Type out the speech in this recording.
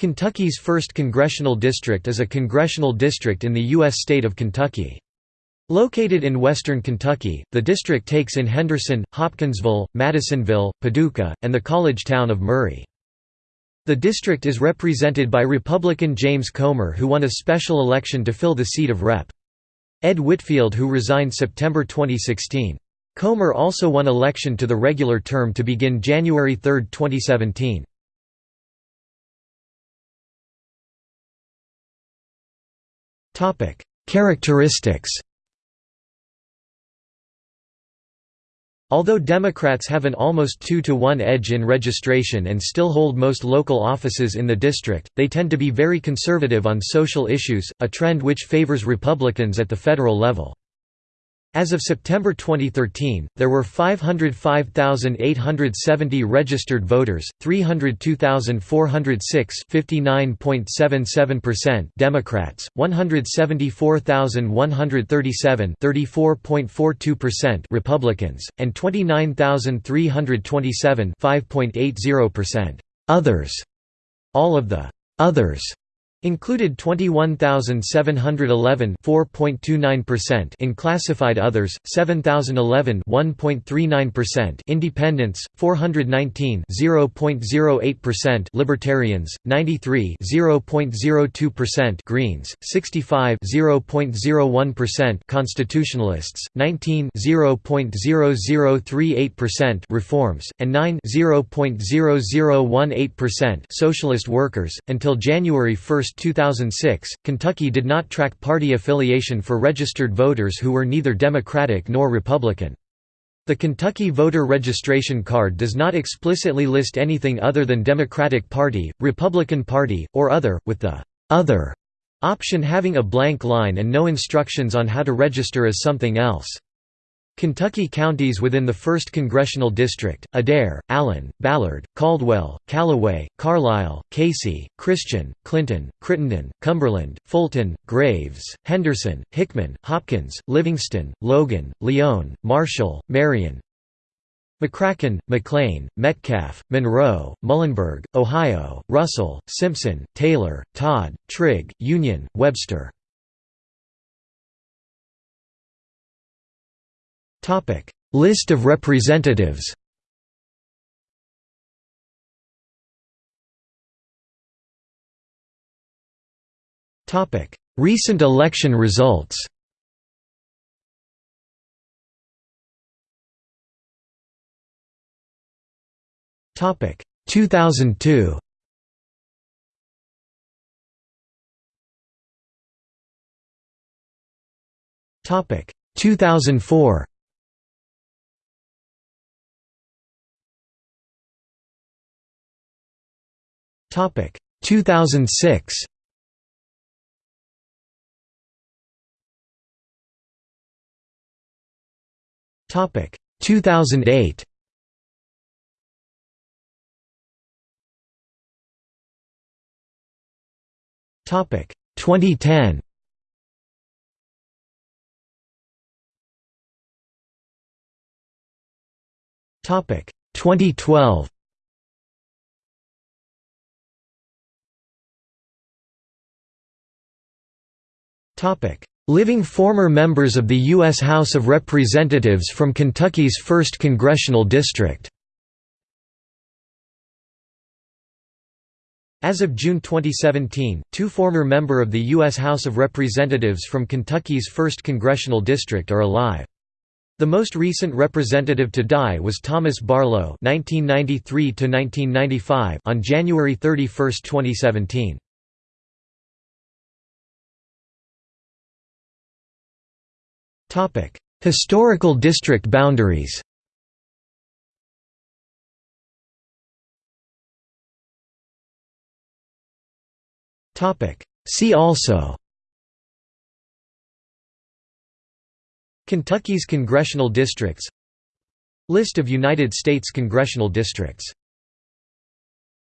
Kentucky's 1st Congressional District is a congressional district in the U.S. state of Kentucky. Located in western Kentucky, the district takes in Henderson, Hopkinsville, Madisonville, Paducah, and the college town of Murray. The district is represented by Republican James Comer who won a special election to fill the seat of Rep. Ed Whitfield who resigned September 2016. Comer also won election to the regular term to begin January 3, 2017. Characteristics Although Democrats have an almost 2 to 1 edge in registration and still hold most local offices in the district, they tend to be very conservative on social issues, a trend which favors Republicans at the federal level. As of September 2013, there were 505,870 registered voters, 302,406 Democrats, 174,137 Republicans, and 29,327 others. All of the «others» Included 21,711 4.29% in classified others, 7,011 1.39% independents, 419 0.08% libertarians, 93 0.02% greens, 65 0.01% constitutionalists, 19 0.0038% reforms, and 9 0.0018% socialist workers until January 1, 2006, Kentucky did not track party affiliation for registered voters who were neither Democratic nor Republican. The Kentucky voter registration card does not explicitly list anything other than Democratic Party, Republican Party, or other, with the «other» option having a blank line and no instructions on how to register as something else. Kentucky counties within the 1st Congressional District, Adair, Allen, Ballard, Caldwell, Calloway, Carlisle, Casey, Christian, Clinton, Crittenden, Cumberland, Fulton, Graves, Henderson, Hickman, Hopkins, Livingston, Logan, Lyon, Marshall, Marion, McCracken, McLean, Metcalfe, Monroe, Muhlenberg, Ohio, Russell, Simpson, Taylor, Todd, Trigg, Union, Webster List of representatives Recent election results Topic. 2002 Topic. 2004 Topic. 2006 Topic. 2008 Topic. 2010 Topic. 2012 Living former members of the U.S. House of Representatives from Kentucky's 1st Congressional District As of June 2017, two former member of the U.S. House of Representatives from Kentucky's 1st Congressional District are alive. The most recent representative to die was Thomas Barlow (1993–1995) on January 31, 2017. Historical district boundaries. See also. Kentucky's congressional districts List of United States congressional districts